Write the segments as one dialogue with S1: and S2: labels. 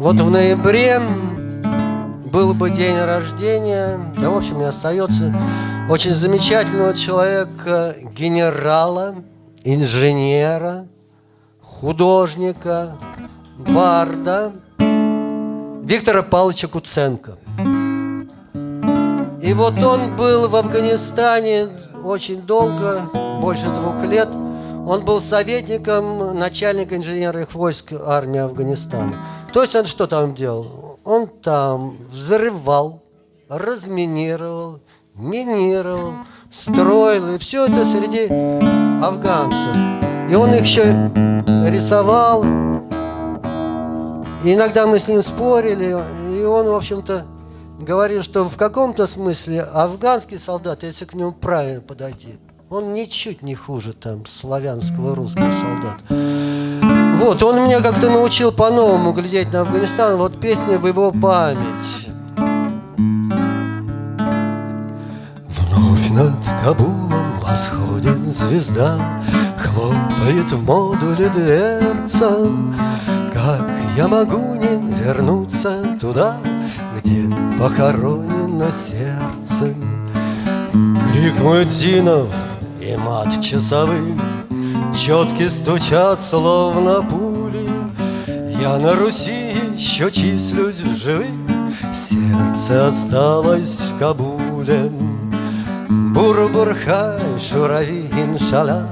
S1: Вот в ноябре был бы день рождения, да, в общем, и остается очень замечательного человека, генерала, инженера, художника, барда Виктора Павловича Куценко. И вот он был в Афганистане очень долго, больше двух лет. Он был советником начальника инженерных войск армии Афганистана. То есть он что там делал? Он там взрывал, разминировал, минировал, строил. И все это среди афганцев. И он их еще рисовал. И иногда мы с ним спорили. И он, в общем-то, говорил, что в каком-то смысле афганский солдат, если к нему правильно подойти, он ничуть не хуже там славянского русского солдата. Вот, он меня как-то научил по-новому глядеть на Афганистан. Вот песня в его память. Вновь над Кабулом восходит звезда, Хлопает в модуле дверца. Как я могу не вернуться туда, Где похоронено сердце? Крик муэдзинов и мат часовых Четки стучат, словно пули. Я на Руси еще числюсь в живых. Сердце осталось в Кабуле. Бур-бурхай, шурави, иншалла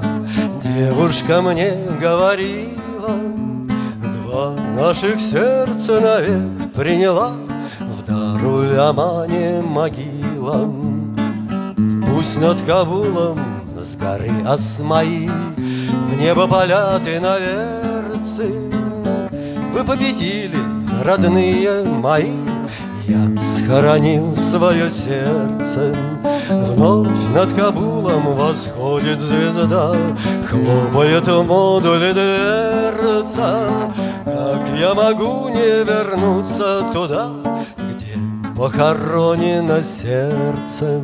S1: Девушка мне говорила Два наших сердца навек приняла. В Даруль-Амане могила. Пусть над Кабулом с горы Асмаи В небо полеты наверцы Вы победили, родные мои. Я схоронил свое сердце. Вновь над Кабулом восходит звезда. Хлопает в модуле дверца. Как я могу не вернуться туда Где похоронено сердце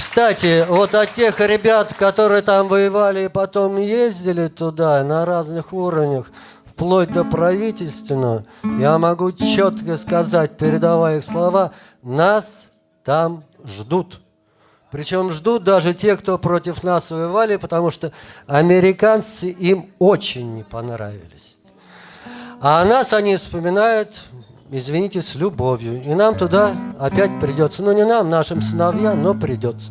S1: Кстати, вот от тех ребят, которые там воевали и потом ездили туда на разных уровнях, вплоть до правительственного, я могу четко сказать, передавая их слова, нас там ждут. Причем ждут даже те, кто против нас воевали, потому что американцы им очень не понравились. А нас они вспоминают извините, с любовью. И нам туда опять придется. Ну, не нам, нашим сыновьям, но придется.